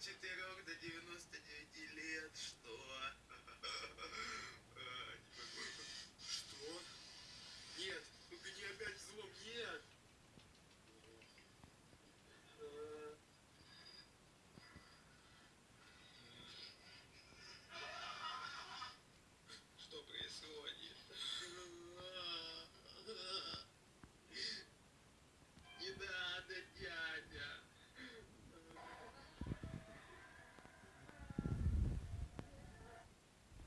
çift diye gördük.